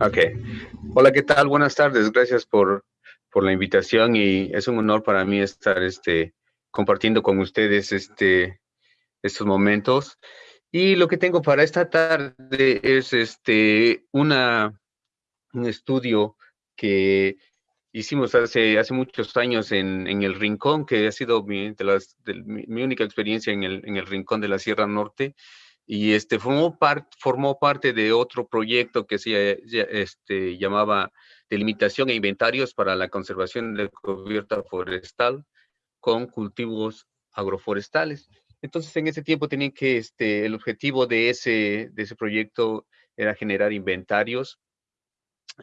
Ok. Hola, ¿qué tal? Buenas tardes. Gracias por, por la invitación y es un honor para mí estar este, compartiendo con ustedes este, estos momentos. Y lo que tengo para esta tarde es este, una, un estudio que hicimos hace, hace muchos años en, en el Rincón, que ha sido mi, de las, de, mi, mi única experiencia en el, en el Rincón de la Sierra Norte y este formó, part, formó parte de otro proyecto que se este, llamaba Delimitación e Inventarios para la Conservación de Cubierta Forestal con Cultivos Agroforestales. Entonces, en ese tiempo tenían que, este, el objetivo de ese, de ese proyecto era generar inventarios,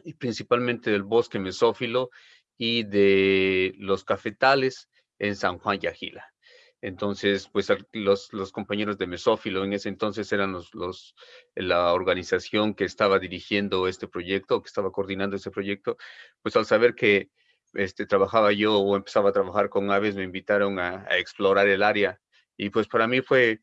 y principalmente del bosque mesófilo y de los cafetales en San Juan Yajila. Entonces, pues los, compañeros de Mesófilo en ese entonces eran los, la organización que estaba dirigiendo este proyecto, que estaba coordinando este proyecto, pues al saber que este, trabajaba yo o empezaba a trabajar con aves, me invitaron a, explorar el área. Y pues para mí fue,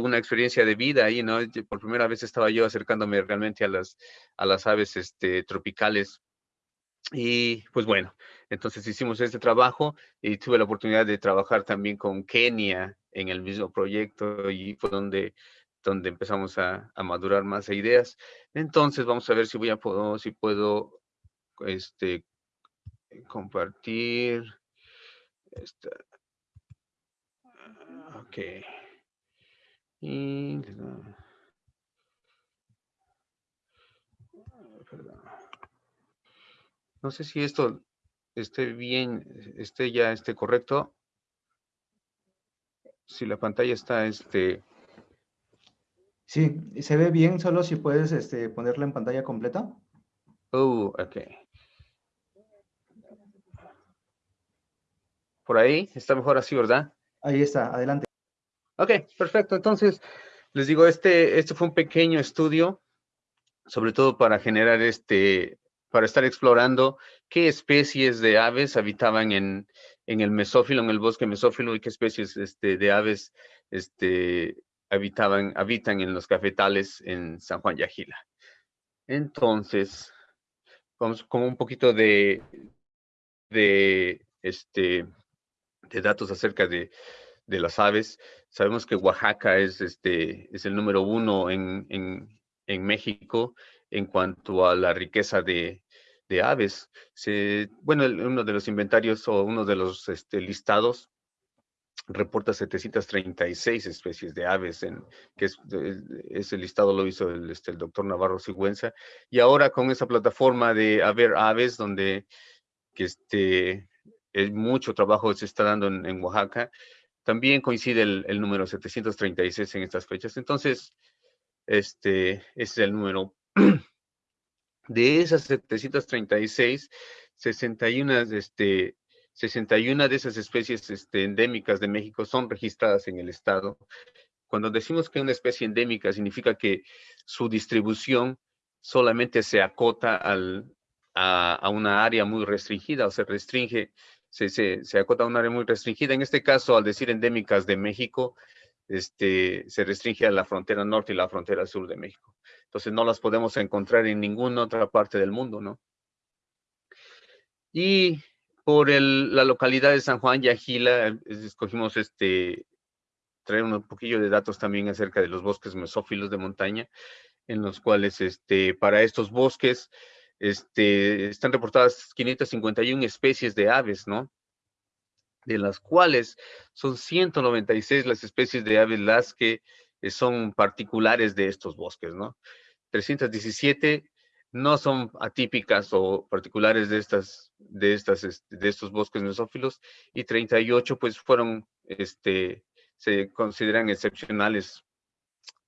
una experiencia de vida ahí, ¿no? Por primera vez estaba yo acercándome realmente a las, a las aves este, tropicales. Y pues bueno, entonces hicimos este trabajo y tuve la oportunidad de trabajar también con Kenia en el mismo proyecto y fue donde, donde empezamos a, a madurar más ideas. Entonces vamos a ver si voy a puedo, si puedo este, compartir. Esta. Ok. Y, perdón. No sé si esto esté bien, esté ya esté correcto. Si la pantalla está este. Sí, se ve bien, solo si puedes este, ponerla en pantalla completa. Oh, ok. Por ahí, está mejor así, ¿verdad? Ahí está, adelante. Ok, perfecto. Entonces, les digo, este, este fue un pequeño estudio, sobre todo para generar este, para estar explorando qué especies de aves habitaban en, en el mesófilo, en el bosque mesófilo, y qué especies este, de aves este, habitaban, habitan en los cafetales en San Juan Yajila. Entonces, vamos con un poquito de, este, de datos acerca de, de las aves. Sabemos que Oaxaca es, este, es el número uno en, en, en México en cuanto a la riqueza de, de aves. Se, bueno, uno de los inventarios o uno de los este, listados reporta 736 especies de aves, en, que es, ese listado lo hizo el, este, el doctor Navarro Sigüenza, y ahora con esa plataforma de Haber Aves, donde que este, es mucho trabajo se está dando en, en Oaxaca, también coincide el, el, número 736 en estas fechas. Entonces, este, ese es el número. De esas 736, 61, este, 61 de esas especies este, endémicas de México son registradas en el estado. Cuando decimos que una especie endémica significa que su distribución solamente se acota al, a, una área muy restringida o se restringe, se, acota a un área muy restringida. En este caso, al decir endémicas de México, este, se restringe a la frontera norte y la frontera sur de México. Entonces no las podemos encontrar en ninguna otra parte del mundo, ¿no? Y por la localidad de San Juan Yajila, escogimos este, traer un poquillo de datos también acerca de los bosques mesófilos de montaña, en los cuales este, para estos bosques este, están reportadas 551 especies de aves, ¿no? De las cuales son 196 las especies de aves las que son particulares de estos bosques, ¿no? 317 no son atípicas o particulares de estas, de estas, este, de estos bosques mesófilos y 38 pues fueron, este, se consideran excepcionales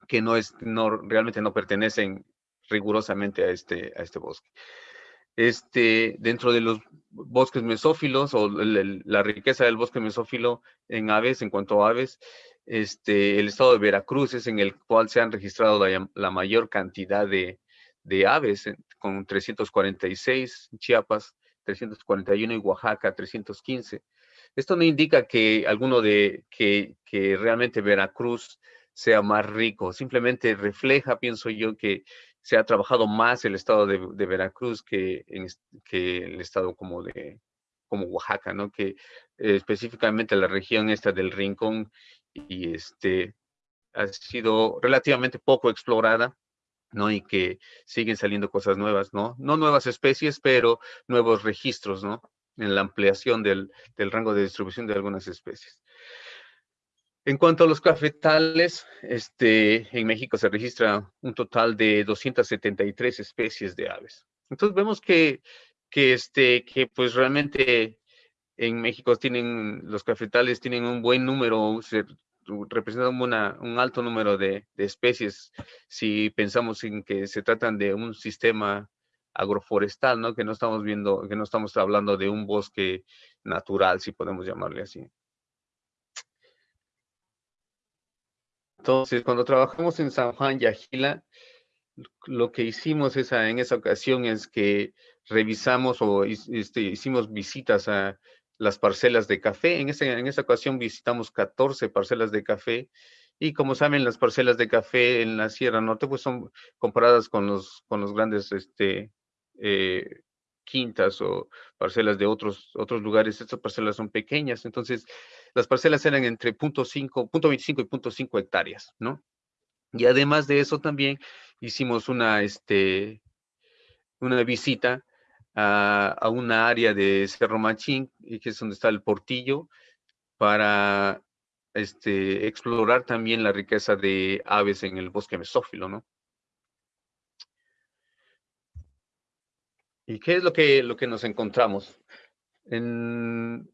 que no es, no, realmente no pertenecen rigurosamente a este, a este bosque. Este, dentro de los bosques mesófilos o la riqueza del bosque mesófilo en aves, en cuanto a aves, este, el estado de Veracruz es en el cual se han registrado la, mayor cantidad de, aves, con 346, Chiapas 341 y Oaxaca 315. Esto no indica que alguno de, que, realmente Veracruz sea más rico, simplemente refleja, pienso yo, que se ha trabajado más el estado de, Veracruz que el estado como de como Oaxaca, ¿no? Que eh, específicamente la región esta del Rincón y este ha sido relativamente poco explorada, ¿no? Y que siguen saliendo cosas nuevas, ¿no? No nuevas especies, pero nuevos registros, ¿no? En la ampliación del, del rango de distribución de algunas especies. En cuanto a los cafetales, este, en México se registra un total de 273 especies de aves. Entonces vemos que, que, este, que pues realmente en México tienen, los cafetales tienen un buen número, se representan un alto número de, especies si pensamos en que se tratan de un sistema agroforestal, ¿no? Que no estamos viendo, que no estamos hablando de un bosque natural, si podemos llamarle así. Entonces, cuando trabajamos en San Juan y Agila, lo que hicimos en esa ocasión es que revisamos o este, hicimos visitas a las parcelas de café. En, ese, en esa ocasión visitamos 14 parcelas de café y como saben, las parcelas de café en la Sierra Norte pues son comparadas con los, con los grandes este, eh, quintas o parcelas de otros, otros lugares, estas parcelas son pequeñas, entonces las parcelas eran entre 0.5, 0.25 y 0.5 hectáreas, ¿no? Y además de eso también hicimos una, este, una visita a, una área de Cerro Machín, que es donde está el portillo, para este, explorar también la riqueza de aves en el bosque mesófilo, ¿no? ¿Y qué es lo que, lo que nos encontramos? En,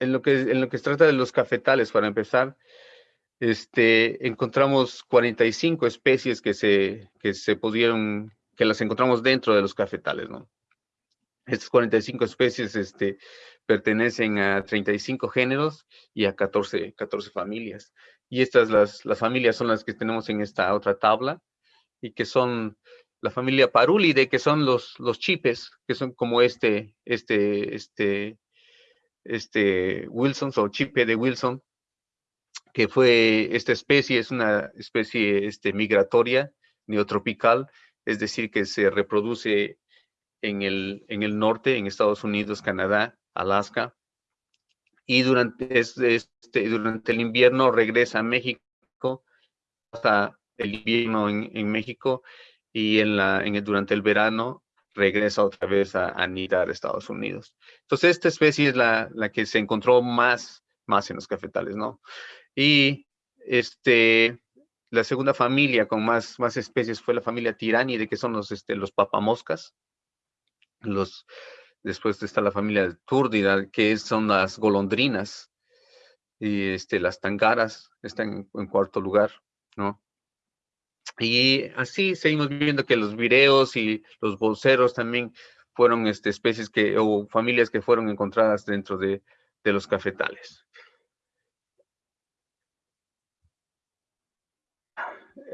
en, lo que, en lo que se trata de los cafetales, para empezar, este, encontramos 45 especies que se, que se pudieron, que las encontramos dentro de los cafetales, ¿no? Estas 45 especies este, pertenecen a 35 géneros y a 14, 14 familias. Y estas, las, las familias son las que tenemos en esta otra tabla y que son la familia Parulide, que son los, los chipes, que son como este, este, este, este Wilson o chipe de Wilson, que fue esta especie, es una especie este, migratoria, neotropical, es decir, que se reproduce en el, en el norte, en Estados Unidos, Canadá, Alaska, y durante, este, durante el invierno regresa a México, hasta el invierno en, México, y en la, en durante el verano regresa otra vez a, anidar a Estados Unidos. Entonces, esta especie es la, la, que se encontró más, más en los cafetales, ¿no? Y este, la segunda familia con más, más especies fue la familia de que son los, este, los papamoscas. Los, después está la familia Túrdida, que son las golondrinas. Y este, las tangaras están en cuarto lugar, ¿no? Y así seguimos viendo que los vireos y los bolseros también fueron este, especies que, o familias que fueron encontradas dentro de, de los cafetales.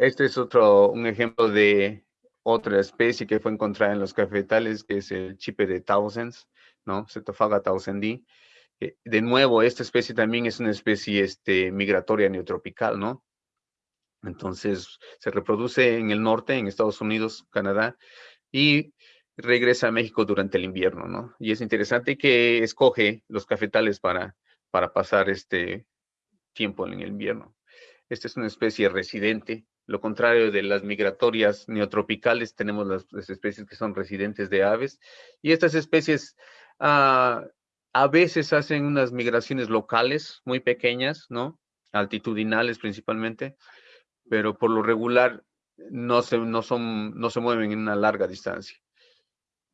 Este es otro, un ejemplo de otra especie que fue encontrada en los cafetales, que es el chipe de Tausends, ¿no? Cetofaga tausendi. De nuevo, esta especie también es una especie este, migratoria neotropical, ¿no? Entonces se reproduce en el norte, en Estados Unidos, Canadá, y regresa a México durante el invierno, ¿no? Y es interesante que escoge los cafetales para, para pasar este tiempo en el invierno. Esta es una especie residente. Lo contrario de las migratorias neotropicales, tenemos las, especies que son residentes de aves. Y estas especies ah, a veces hacen unas migraciones locales muy pequeñas, ¿no? Altitudinales principalmente pero por lo regular no se, no son, no se mueven en una larga distancia.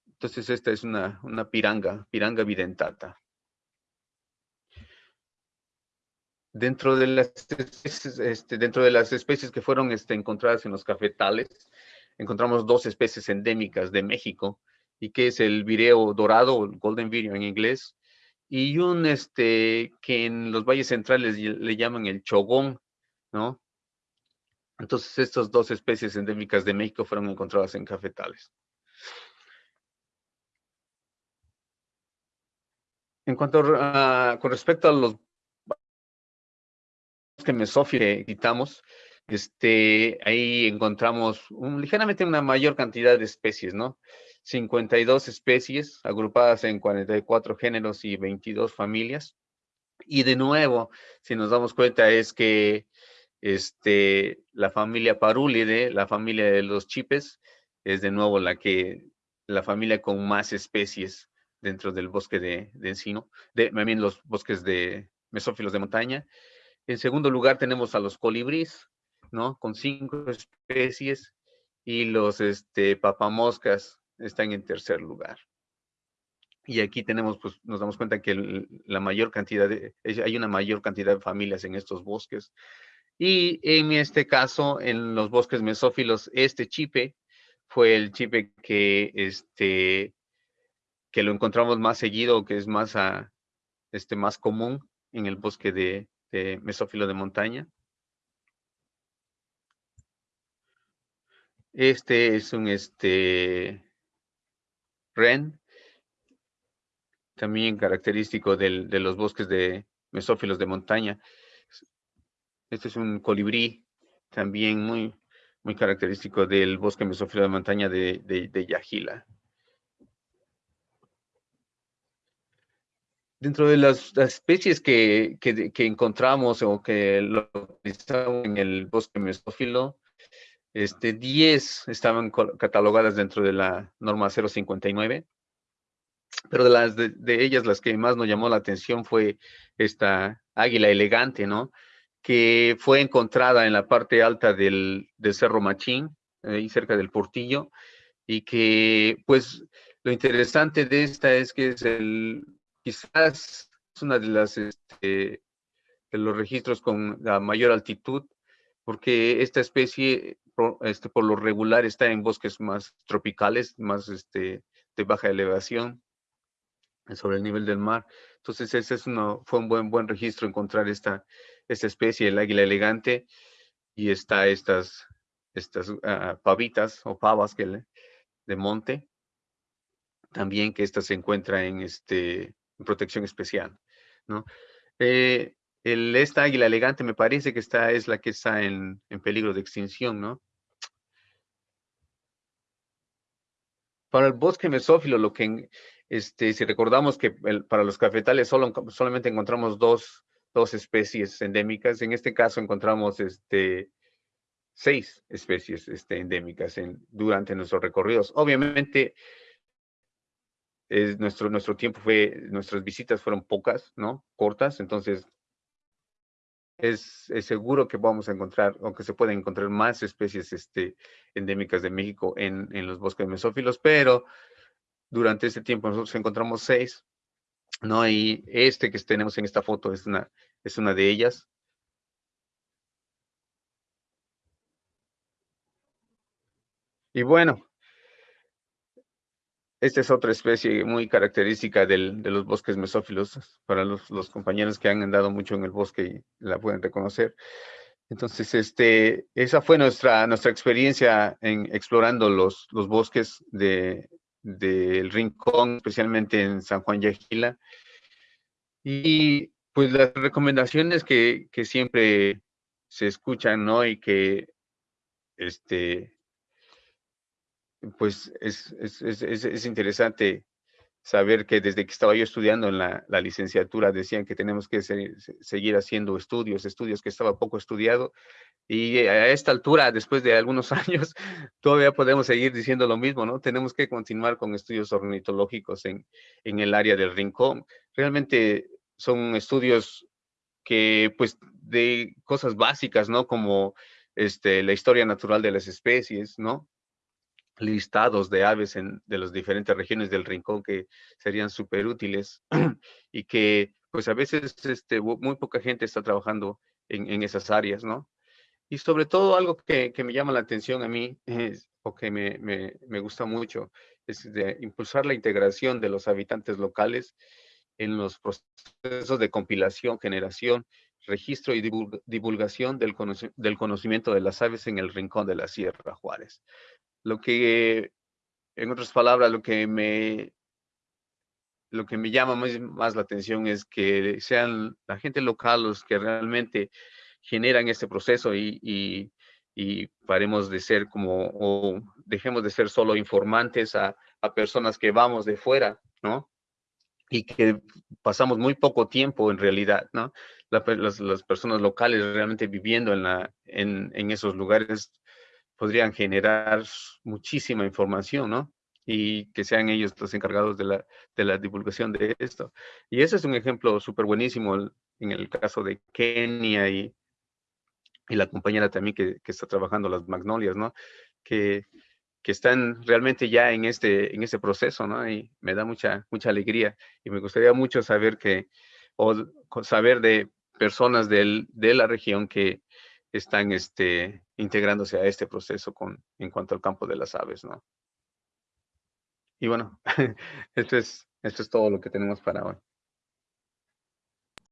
Entonces esta es una, una piranga, piranga videntata. Dentro de las especies, este, dentro de las especies que fueron este, encontradas en los cafetales, encontramos dos especies endémicas de México, y que es el vireo dorado, golden vireo en inglés, y un este, que en los valles centrales le llaman el chogón, ¿no? Entonces, estas dos especies endémicas de México fueron encontradas en cafetales. En cuanto a, con respecto a los que mesófilos que quitamos, este, ahí encontramos ligeramente una mayor cantidad de especies, ¿no? 52 especies agrupadas en 44 géneros y 22 familias. Y de nuevo, si nos damos cuenta, es que este, la familia Parúlide, la familia de los chipes, es de nuevo la que, la familia con más especies dentro del bosque de, encino, de, también los bosques de mesófilos de montaña. En segundo lugar tenemos a los colibríes, ¿no? Con cinco especies y los este, papamoscas están en tercer lugar. Y aquí tenemos, pues nos damos cuenta que la mayor cantidad de, hay una mayor cantidad de familias en estos bosques. Y en este caso, en los bosques mesófilos, este chipe fue el chipe que, este, que lo encontramos más seguido, que es más, este, más común en el bosque de, de mesófilo de montaña. Este es un este, ren, también característico de los bosques de mesófilos de montaña. Este es un colibrí, también muy, muy característico del bosque mesófilo de montaña de, de. Dentro de las, especies que, encontramos o que localizamos en el bosque mesófilo, este, 10 estaban catalogadas dentro de la norma 059, pero de, las de, ellas las que más nos llamó la atención fue esta águila elegante, ¿no? Que fue encontrada en la parte alta del, Cerro Machín, ahí cerca del Portillo, y que, pues, lo interesante de esta es que es el, quizás es una de las, este, de los registros con la mayor altitud, porque esta especie este, por lo regular está en bosques más tropicales, más este, de baja elevación, sobre el nivel del mar. Entonces, ese es uno, fue un buen, buen registro encontrar esta, esta especie, el águila elegante, y está estas, estas ah, pavitas o pavas que de monte, también que esta se encuentra en, este, protección especial, ¿no? Eh, el, esta águila elegante me parece que esta es la que está en, peligro de extinción, ¿no? Para el bosque mesófilo, lo que, este, si recordamos que para los cafetales solo, solamente encontramos dos, dos, especies endémicas, en este caso encontramos este, seis especies este, endémicas en, durante nuestros recorridos. Obviamente, es nuestro, nuestro tiempo fue, nuestras visitas fueron pocas, ¿no? Cortas, entonces es, seguro que vamos a encontrar, aunque se pueden encontrar más especies este, endémicas de México en, los bosques mesófilos, pero durante este tiempo nosotros encontramos seis, ¿no? Y este que tenemos en esta foto es una, es una de ellas. Y bueno, esta es otra especie muy característica de los bosques mesófilos, para los, compañeros que han andado mucho en el bosque y la pueden reconocer. Entonces, este, esa fue nuestra, nuestra experiencia en explorando los, los bosques del Rincón, especialmente en San Juan Yaquila. Y pues las recomendaciones que, que siempre se escuchan, ¿no? Y que este, pues es, interesante saber que desde que estaba yo estudiando en la, licenciatura decían que tenemos que seguir haciendo estudios, estudios que estaba poco estudiado. Y a esta altura, después de algunos años, todavía podemos seguir diciendo lo mismo, ¿no? Tenemos que continuar con estudios ornitológicos en, en el área del rincón. Realmente son estudios que, pues, de cosas básicas, ¿no? Como este, la historia natural de las especies, ¿no? Listados de aves en, de las diferentes regiones del rincón que serían súper útiles y que pues a veces este, muy poca gente está trabajando en, esas áreas, ¿no? Y sobre todo algo que, me llama la atención a mí o que me, me, gusta mucho es impulsar la integración de los habitantes locales en los procesos de compilación, generación, registro y divulgación del, del conocimiento de las aves en el rincón de la Sierra Juárez. Lo que, en otras palabras, lo que me, lo que me llama más, la atención es que sean la gente local los que realmente generan este proceso y, y, y paremos de ser como, o dejemos de ser solo informantes a, a personas que vamos de fuera, ¿no? Y que pasamos muy poco tiempo en realidad, ¿no? las, las, personas locales realmente viviendo en, la, en, en esos lugares podrían generar muchísima información, ¿no? y que sean ellos los encargados de la, de la divulgación de esto. Y ese es un ejemplo súper buenísimo en el caso de Kenia y, y la compañera también que, que, está trabajando las magnolias, ¿no? Que, que están realmente ya en este, en este proceso, ¿no? Y me da mucha, mucha alegría y me gustaría mucho saber que, o saber de personas del, de la región que están este, integrándose a este proceso con, en cuanto al campo de las aves, ¿no? Y bueno, esto es, esto es todo lo que tenemos para hoy.